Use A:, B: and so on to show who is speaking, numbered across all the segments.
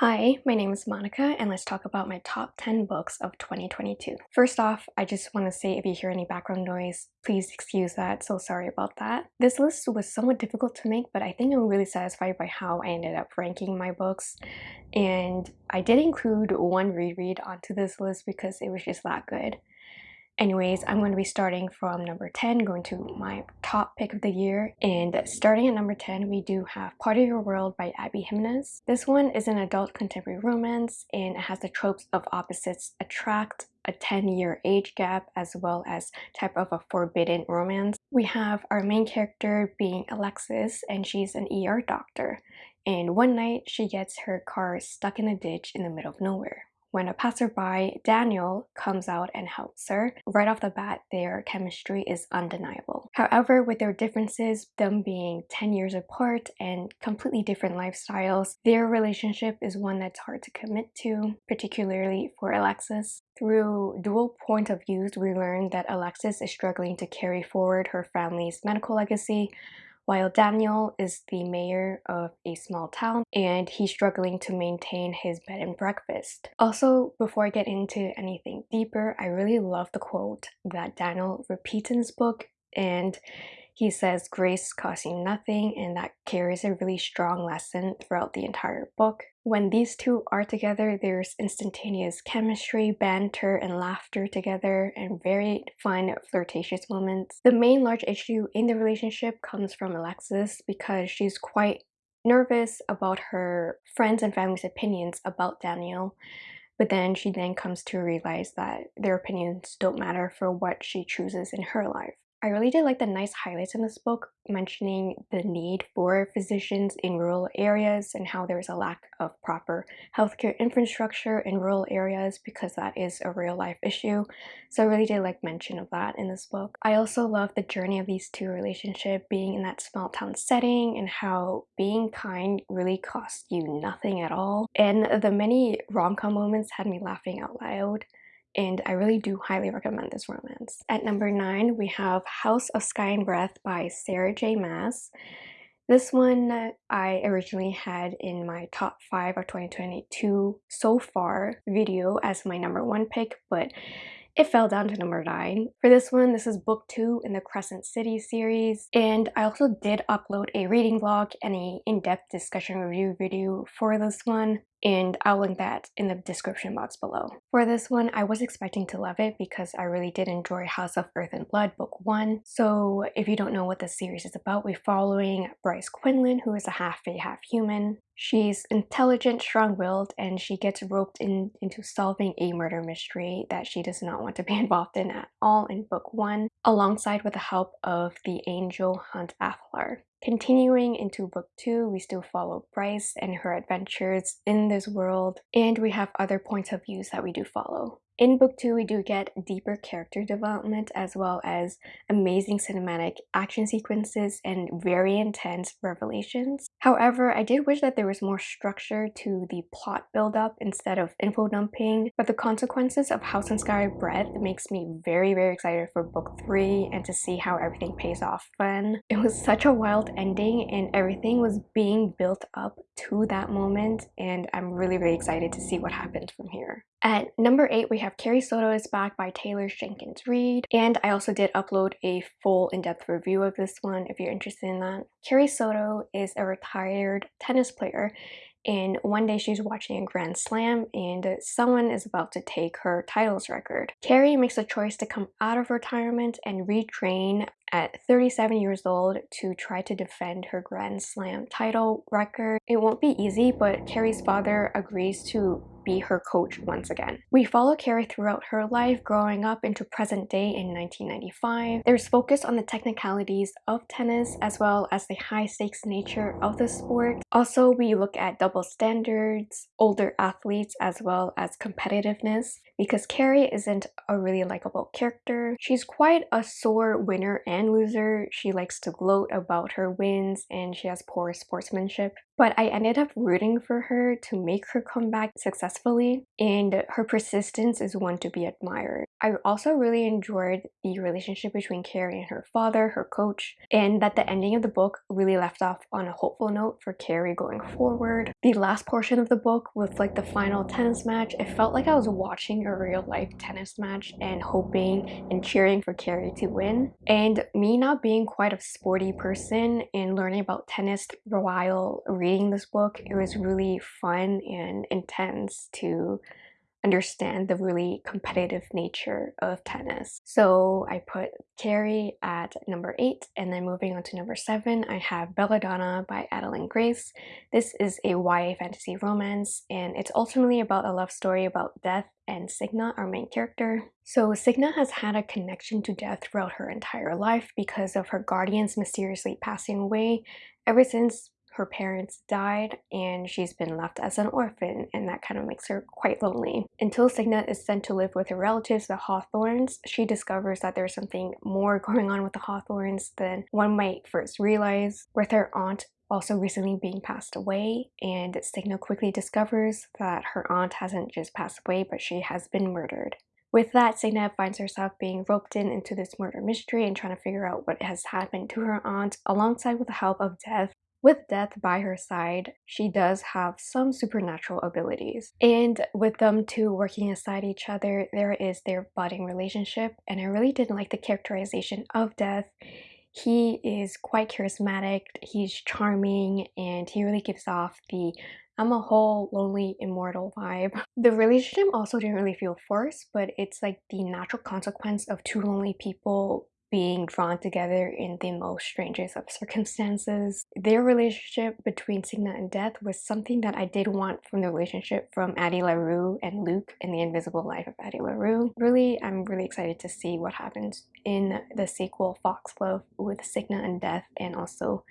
A: Hi, my name is Monica and let's talk about my top 10 books of 2022. First off, I just want to say if you hear any background noise, please excuse that, so sorry about that. This list was somewhat difficult to make, but I think I'm really satisfied by how I ended up ranking my books. And I did include one reread onto this list because it was just that good. Anyways, I'm going to be starting from number 10, going to my top pick of the year. And starting at number 10, we do have Part of Your World by Abby Jimenez. This one is an adult contemporary romance and it has the tropes of opposites attract, a 10-year age gap, as well as type of a forbidden romance. We have our main character being Alexis and she's an ER doctor. And one night, she gets her car stuck in a ditch in the middle of nowhere. When a passerby, Daniel, comes out and helps her, right off the bat, their chemistry is undeniable. However, with their differences, them being 10 years apart and completely different lifestyles, their relationship is one that's hard to commit to, particularly for Alexis. Through dual point of views, we learn that Alexis is struggling to carry forward her family's medical legacy, while Daniel is the mayor of a small town and he's struggling to maintain his bed and breakfast. Also, before I get into anything deeper, I really love the quote that Daniel repeats in his book and he says grace costing nothing and that carries a really strong lesson throughout the entire book. When these two are together, there's instantaneous chemistry, banter, and laughter together, and very fun flirtatious moments. The main large issue in the relationship comes from Alexis because she's quite nervous about her friends and family's opinions about Daniel. But then she then comes to realize that their opinions don't matter for what she chooses in her life. I really did like the nice highlights in this book mentioning the need for physicians in rural areas and how there's a lack of proper healthcare infrastructure in rural areas because that is a real life issue. So I really did like mention of that in this book. I also love the journey of these two relationship being in that small town setting and how being kind really costs you nothing at all. And the many rom-com moments had me laughing out loud and I really do highly recommend this romance. At number 9, we have House of Sky and Breath by Sarah J Maas. This one I originally had in my top 5 of 2022 so far video as my number 1 pick, but it fell down to number 9. For this one, this is book 2 in the Crescent City series, and I also did upload a reading vlog and a in-depth discussion review video for this one and I'll link that in the description box below. For this one, I was expecting to love it because I really did enjoy House of Earth and Blood book 1. So if you don't know what the series is about, we're following Bryce Quinlan, who is a half-fae, half-human. She's intelligent, strong-willed, and she gets roped in, into solving a murder mystery that she does not want to be involved in at all in book 1, alongside with the help of the angel Hunt Athalar. Continuing into book two, we still follow Bryce and her adventures in this world, and we have other points of views that we do follow. In book two, we do get deeper character development as well as amazing cinematic action sequences and very intense revelations. However, I did wish that there was more structure to the plot build-up instead of info dumping, but the consequences of House and Sky Breath makes me very, very excited for book three and to see how everything pays off when. It was such a wild ending and everything was being built up to that moment and I'm really, really excited to see what happens from here. At number 8, we have Carrie Soto is Back by Taylor Jenkins Reid. And I also did upload a full in-depth review of this one if you're interested in that. Carrie Soto is a retired tennis player and one day she's watching a Grand Slam and someone is about to take her titles record. Carrie makes a choice to come out of retirement and retrain at 37 years old to try to defend her Grand Slam title record. It won't be easy, but Carrie's father agrees to be her coach once again. We follow Carrie throughout her life growing up into present day in 1995. There's focus on the technicalities of tennis as well as the high stakes nature of the sport. Also, we look at double standards, older athletes as well as competitiveness. Because Carrie isn't a really likable character. She's quite a sore winner and loser. She likes to gloat about her wins and she has poor sportsmanship. But I ended up rooting for her to make her comeback successfully and her persistence is one to be admired. I also really enjoyed the relationship between Carrie and her father, her coach, and that the ending of the book really left off on a hopeful note for Carrie going forward. The last portion of the book with like the final tennis match, it felt like I was watching a real life tennis match and hoping and cheering for Carrie to win. And me not being quite a sporty person and learning about tennis while reading this book, it was really fun and intense to understand the really competitive nature of tennis. So I put Carrie at number 8 and then moving on to number 7 I have Belladonna by Adalyn Grace. This is a YA fantasy romance and it's ultimately about a love story about death and Signa, our main character. So Signa has had a connection to death throughout her entire life because of her guardians mysteriously passing away ever since her parents died and she's been left as an orphan and that kind of makes her quite lonely. Until Signa is sent to live with her relatives, the Hawthorns, she discovers that there's something more going on with the Hawthorns than one might first realize. With her aunt also recently being passed away and Signa quickly discovers that her aunt hasn't just passed away but she has been murdered. With that, Signa finds herself being roped in into this murder mystery and trying to figure out what has happened to her aunt alongside with the help of Death with Death by her side, she does have some supernatural abilities. And with them two working aside each other, there is their budding relationship. And I really didn't like the characterization of Death. He is quite charismatic, he's charming, and he really gives off the I'm a whole lonely immortal vibe. The relationship also didn't really feel forced, but it's like the natural consequence of two lonely people being drawn together in the most strangest of circumstances. Their relationship between Signa and Death was something that I did want from the relationship from Addie LaRue and Luke in The Invisible Life of Addie LaRue. Really, I'm really excited to see what happens in the sequel Foxglove with Signa and Death and also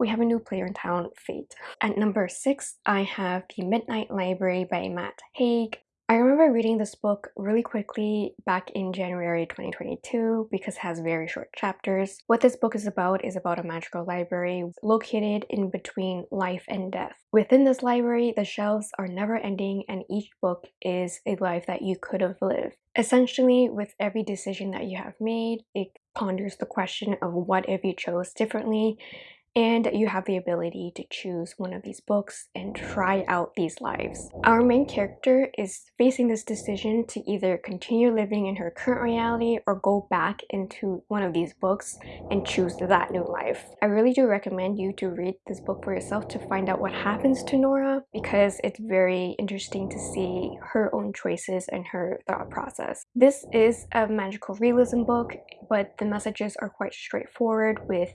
A: we have a new player in town, Fate. At number 6, I have The Midnight Library by Matt Haig. I remember reading this book really quickly back in January 2022 because it has very short chapters. What this book is about is about a magical library located in between life and death. Within this library, the shelves are never ending and each book is a life that you could have lived. Essentially, with every decision that you have made, it ponders the question of what if you chose differently and you have the ability to choose one of these books and try out these lives. Our main character is facing this decision to either continue living in her current reality or go back into one of these books and choose that new life. I really do recommend you to read this book for yourself to find out what happens to Nora because it's very interesting to see her own choices and her thought process. This is a magical realism book, but the messages are quite straightforward with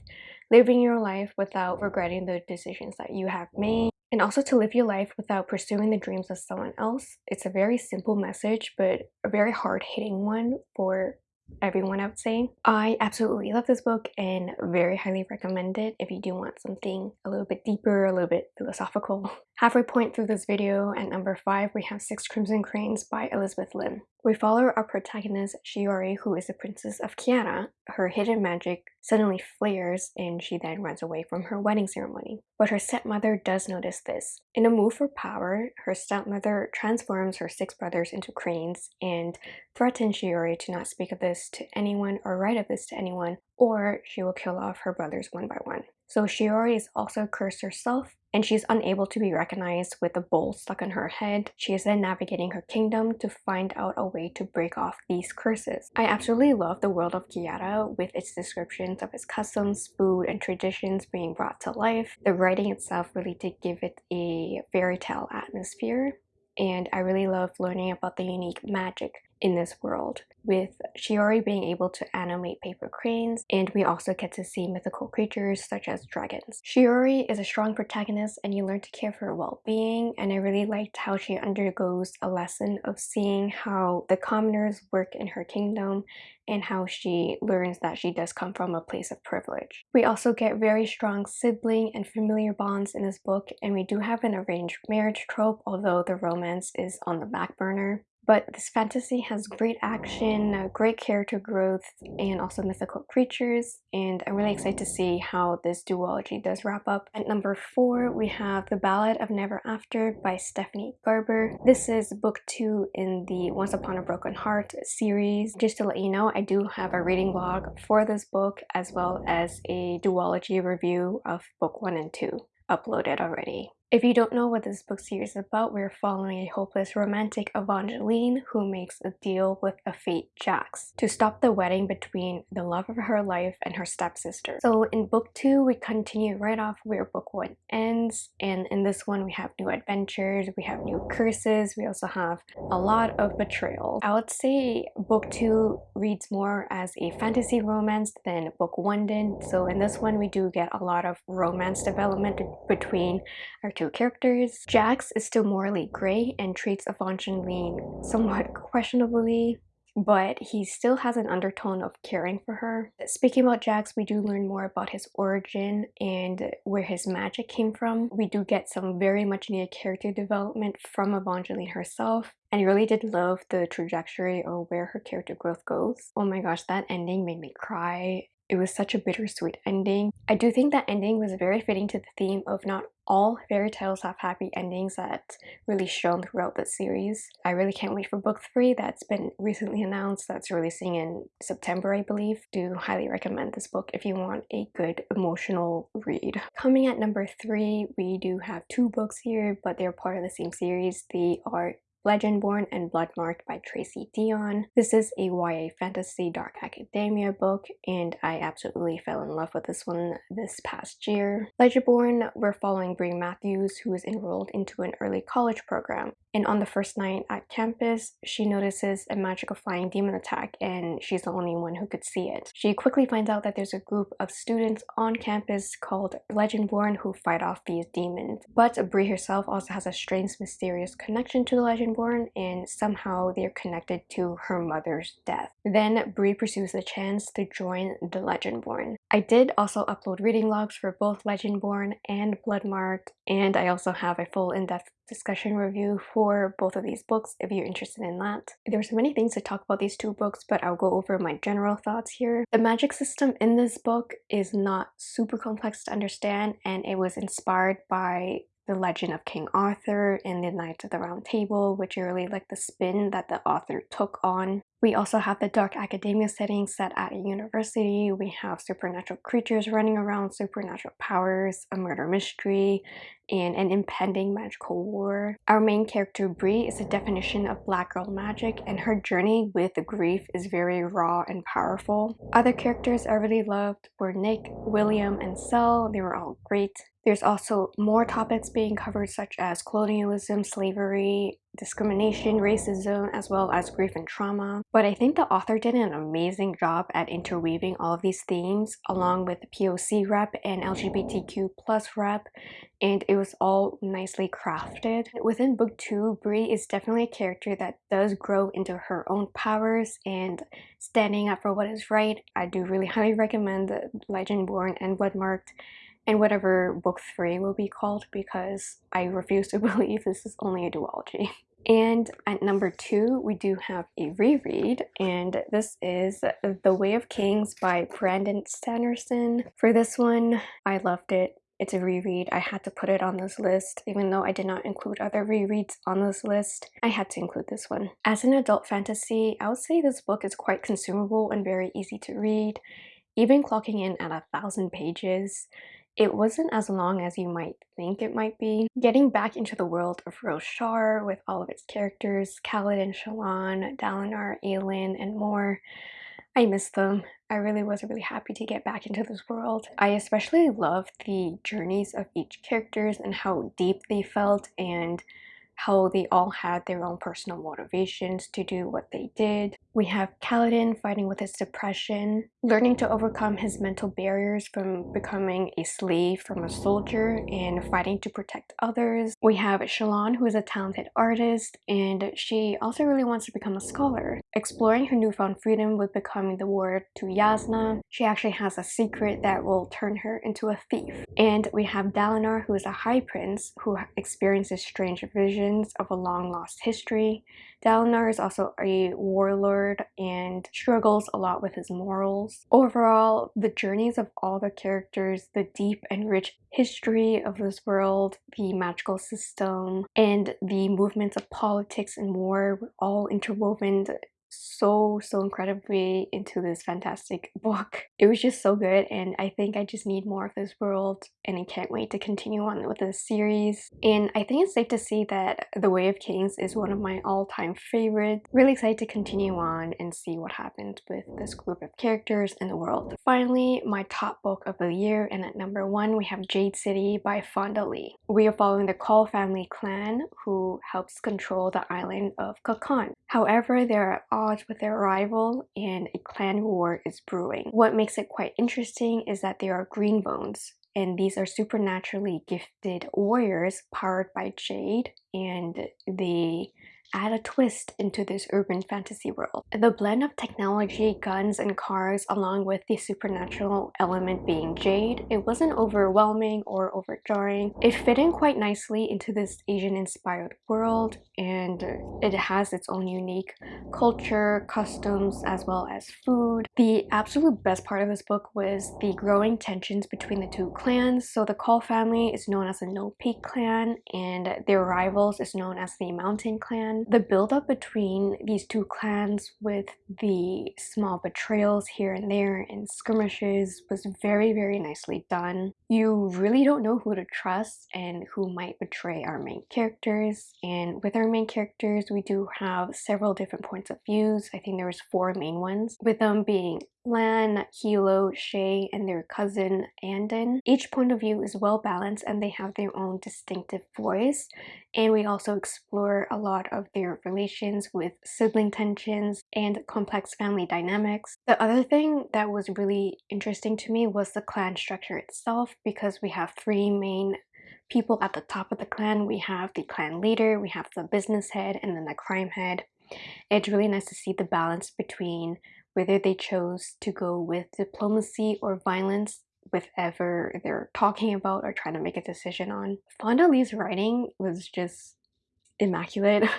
A: living your life without regretting the decisions that you have made and also to live your life without pursuing the dreams of someone else. It's a very simple message, but a very hard-hitting one for everyone I would say. I absolutely love this book and very highly recommend it if you do want something a little bit deeper, a little bit philosophical. Halfway point through this video, at number 5 we have Six Crimson Cranes by Elizabeth Lim. We follow our protagonist Shiori who is the princess of Kiata. Her hidden magic suddenly flares and she then runs away from her wedding ceremony. But her stepmother does notice this. In a move for power, her stepmother transforms her six brothers into cranes and threatens Shiori to not speak of this to anyone or write of this to anyone or she will kill off her brothers one by one. So Shiori is also cursed herself and she's unable to be recognized with a bowl stuck on her head. She is then navigating her kingdom to find out a way to break off these curses. I absolutely love the world of Kiata with its descriptions of its customs, food, and traditions being brought to life. The writing itself really did give it a fairy tale atmosphere and I really love learning about the unique magic in this world with Shiori being able to animate paper cranes and we also get to see mythical creatures such as dragons. Shiori is a strong protagonist and you learn to care for her well-being and I really liked how she undergoes a lesson of seeing how the commoners work in her kingdom and how she learns that she does come from a place of privilege. We also get very strong sibling and familiar bonds in this book and we do have an arranged marriage trope although the romance is on the back burner. But this fantasy has great action, uh, great character growth, and also mythical creatures, and I'm really excited to see how this duology does wrap up. At number 4, we have The Ballad of Never After by Stephanie Garber. This is book 2 in the Once Upon a Broken Heart series. Just to let you know, I do have a reading log for this book as well as a duology review of book 1 and 2 uploaded already. If you don't know what this book series is about, we're following a hopeless romantic Evangeline who makes a deal with a fate Jax to stop the wedding between the love of her life and her stepsister. So in book two, we continue right off where book one ends, and in this one we have new adventures, we have new curses, we also have a lot of betrayal. I would say book two reads more as a fantasy romance than book one did. So in this one, we do get a lot of romance development between our two characters. Jax is still morally gray and treats Evangeline somewhat questionably, but he still has an undertone of caring for her. Speaking about Jax, we do learn more about his origin and where his magic came from. We do get some very much needed character development from Evangeline herself. And I really did love the trajectory of where her character growth goes. Oh my gosh, that ending made me cry. It was such a bittersweet ending. I do think that ending was very fitting to the theme of not all fairy tales have happy endings that really shown throughout the series. I really can't wait for book three that's been recently announced that's releasing in September I believe. Do highly recommend this book if you want a good emotional read. Coming at number three we do have two books here but they're part of the same series. They are Legendborn and Bloodmarked by Tracy Deonn. This is a YA fantasy dark academia book and I absolutely fell in love with this one this past year. Legendborn, we're following Bree Matthews who is enrolled into an early college program and on the first night at campus she notices a magical flying demon attack and she's the only one who could see it. She quickly finds out that there's a group of students on campus called Legendborn who fight off these demons. But Bree herself also has a strange mysterious connection to the And somehow they're connected to her mother's death. Then Bree pursues the chance to join the Legendborn. I did also upload reading logs for both Legendborn and Bloodmarked and I also have a full in-depth discussion review for both of these books if you're interested in that. There's many things to talk about these two books but I'll go over my general thoughts here. The magic system in this book is not super complex to understand and it was inspired by the Legend of King Arthur and the Knights of the Round Table, which I really like the spin that the author took on. We also have the dark academia setting set at a university. We have supernatural creatures running around, supernatural powers, a murder mystery, and an impending magical war. Our main character Bree is a definition of black girl magic and her journey with grief is very raw and powerful. Other characters I really loved were Nick, William, and Sel. They were all great. There's also more topics being covered such as colonialism, slavery, discrimination, racism, as well as grief and trauma. But I think the author did an amazing job at interweaving all of these themes along with POC rep and LGBTQ plus rep and it was all nicely crafted. Within book 2, Bree is definitely a character that does grow into her own powers and standing up for what is right. I do really highly recommend Legendborn and Bloodmarked and whatever book three will be called because I refuse to believe this is only a duology. And at number two, we do have a reread, and this is The Way of Kings by Brandon Sanderson. For this one, I loved it. It's a reread. I had to put it on this list, even though I did not include other rereads on this list. I had to include this one. As an adult fantasy, I would say this book is quite consumable and very easy to read, even clocking in at a thousand pages. It wasn't as long as you might think it might be. Getting back into the world of Roshar with all of its characters, Kaladin, Shallan, Dalinar, Aelin, and more, I miss them. I really was really happy to get back into this world. I especially loved the journeys of each characters and how deep they felt and how they all had their own personal motivations to do what they did. We have Kaladin fighting with his depression, learning to overcome his mental barriers from becoming a slave from a soldier and fighting to protect others. We have Shallan who is a talented artist and she also really wants to become a scholar. Exploring her newfound freedom with becoming the ward to Jasnah, she actually has a secret that will turn her into a thief. And we have Dalinar who is a high prince who experiences strange visions of a long lost history. Dalinar is also a warlord and struggles a lot with his morals. Overall, the journeys of all the characters, the deep and rich history of this world, the magical system, and the movements of politics and war were all interwoven so so incredibly into this fantastic book. It was just so good and i think i just need more of this world and i can't wait to continue on with this series. And i think it's safe to say that the way of kings is one of my all-time favorites really excited to continue on and see what happens with this group of characters in the world. Finally my top book of the year and at number one we have jade city by fonda lee. We are following the Kaul family clan who helps control the island of Kekon. However, there are odds with their rival and a clan war is brewing. What makes it quite interesting is that there are green bones and these are supernaturally gifted warriors powered by Jade and they add a twist into this urban fantasy world. The blend of technology, guns, and cars along with the supernatural element being Jade, it wasn't overwhelming or overjarring. It fit in quite nicely into this Asian-inspired world and it has its own unique culture, customs, as well as food. The absolute best part of this book was the growing tensions between the two clans. So the Kaul family is known as the No Peak clan and their rivals is known as the Mountain clan the build-up between these two clans with the small betrayals here and there and skirmishes was very very nicely done. You really don't know who to trust and who might betray our main characters and with our main characters we do have several different points of views. I think there was four main ones with them being Lan, Hilo, Shae, and their cousin Anden. Each point of view is well balanced and they have their own distinctive voice. And we also explore a lot of their relations with sibling tensions and complex family dynamics. The other thing that was really interesting to me was the clan structure itself because we have three main people at the top of the clan. We have the clan leader, we have the business head, and then the crime head. It's really nice to see the balance between whether they chose to go with diplomacy or violence whatever they're talking about or trying to make a decision on. Fonda Lee's writing was just immaculate.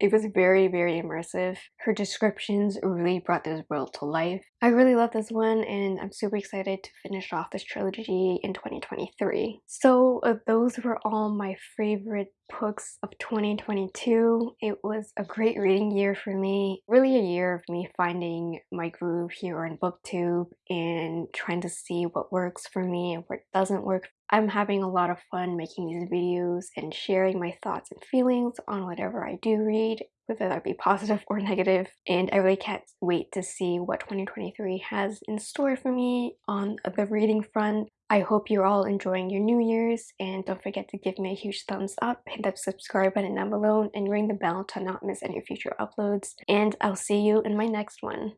A: It was very, very immersive. Her descriptions really brought this world to life. I really love this one and I'm super excited to finish off this trilogy in 2023. So uh, those were all my favorite books of 2022. It was a great reading year for me. Really a year of me finding my groove here on booktube and trying to see what works for me and what doesn't work I'm having a lot of fun making these videos and sharing my thoughts and feelings on whatever I do read, whether that be positive or negative. And I really can't wait to see what 2023 has in store for me on the reading front. I hope you're all enjoying your New Year's and don't forget to give me a huge thumbs up, hit that subscribe button down below and ring the bell to not miss any future uploads. And I'll see you in my next one.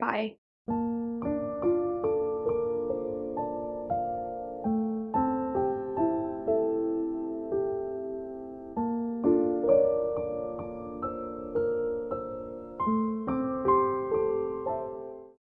A: Bye!